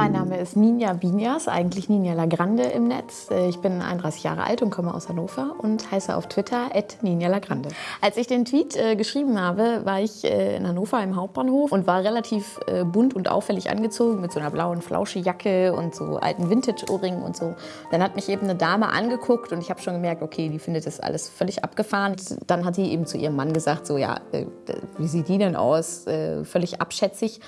Mein Name ist Ninja Binias, eigentlich Ninja Lagrande im Netz. Äh, ich bin 31 Jahre alt und komme aus Hannover und heiße auf Twitter Ninja Lagrande. Als ich den Tweet äh, geschrieben habe, war ich äh, in Hannover im Hauptbahnhof und war relativ äh, bunt und auffällig angezogen mit so einer blauen Flauschejacke und so alten Vintage-Ohrringen und so. Dann hat mich eben eine Dame angeguckt und ich habe schon gemerkt, okay, die findet das alles völlig abgefahren. Dann hat sie eben zu ihrem Mann gesagt, so ja, äh, wie sieht die denn aus? Äh, völlig abschätzig.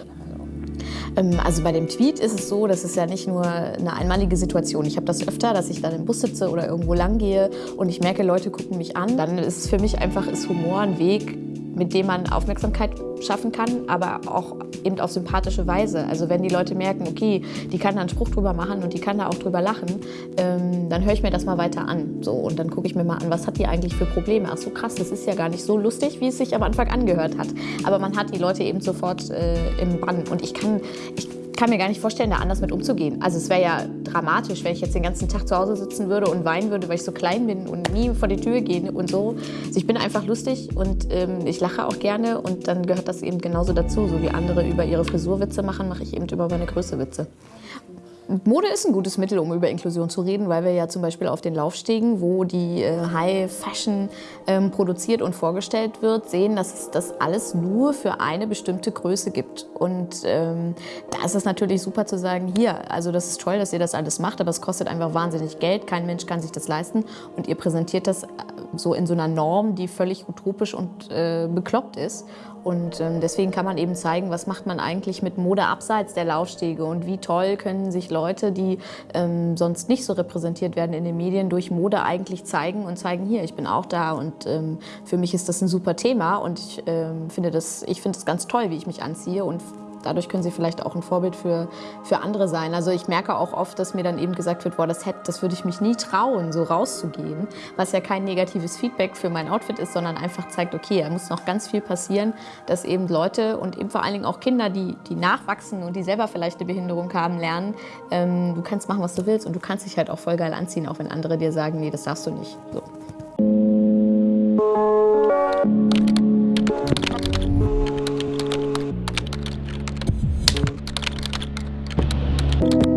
Ähm, also bei dem Tweet ist es so, das ist ja nicht nur eine einmalige Situation. Ich habe das öfter, dass ich dann im Bus sitze oder irgendwo lang gehe und ich merke, Leute gucken mich an. Dann ist es für mich einfach ist Humor ein Weg, mit dem man Aufmerksamkeit schaffen kann, aber auch eben auf sympathische Weise. Also wenn die Leute merken, okay, die kann da einen Spruch drüber machen und die kann da auch drüber lachen, ähm, dann höre ich mir das mal weiter an. So, und dann gucke ich mir mal an, was hat die eigentlich für Probleme. Ach so krass, das ist ja gar nicht so lustig, wie es sich am Anfang angehört hat. Aber man hat die Leute eben sofort äh, im Bann. Und ich kann, ich kann mir gar nicht vorstellen, da anders mit umzugehen. Also es wäre ja dramatisch, wenn ich jetzt den ganzen Tag zu Hause sitzen würde und weinen würde, weil ich so klein bin und nie vor die Tür gehe und so. Also ich bin einfach lustig und ähm, ich lache auch gerne und dann gehört das eben genauso dazu. So wie andere über ihre Frisurwitze machen, mache ich eben über meine Größe Witze. Mode ist ein gutes Mittel, um über Inklusion zu reden, weil wir ja zum Beispiel auf den Laufstegen, wo die äh, High Fashion ähm, produziert und vorgestellt wird, sehen, dass es das alles nur für eine bestimmte Größe gibt. Und ähm, da ist es natürlich super zu sagen, hier, also das ist toll, dass ihr das alles macht, aber es kostet einfach wahnsinnig Geld, kein Mensch kann sich das leisten und ihr präsentiert das äh, so in so einer Norm, die völlig utopisch und äh, bekloppt ist. Und ähm, deswegen kann man eben zeigen, was macht man eigentlich mit Mode abseits der Laufstege und wie toll können sich Leute, die ähm, sonst nicht so repräsentiert werden in den Medien, durch Mode eigentlich zeigen und zeigen, hier, ich bin auch da und ähm, für mich ist das ein super Thema und ich ähm, finde das, ich finde es ganz toll, wie ich mich anziehe und dadurch können sie vielleicht auch ein Vorbild für, für andere sein. Also ich merke auch oft, dass mir dann eben gesagt wird, boah, das, hätte, das würde ich mich nie trauen, so rauszugehen, was ja kein negatives Feedback für mein Outfit ist, sondern einfach zeigt, okay, da muss noch ganz viel passieren, dass eben Leute und eben vor allen Dingen auch Kinder, die, die nachwachsen und die selber vielleicht eine Behinderung haben, lernen, ähm, du kannst machen, was du willst und du kannst dich halt auch voll geil anziehen, auch wenn andere dir sagen, nee, das darfst du nicht. So. you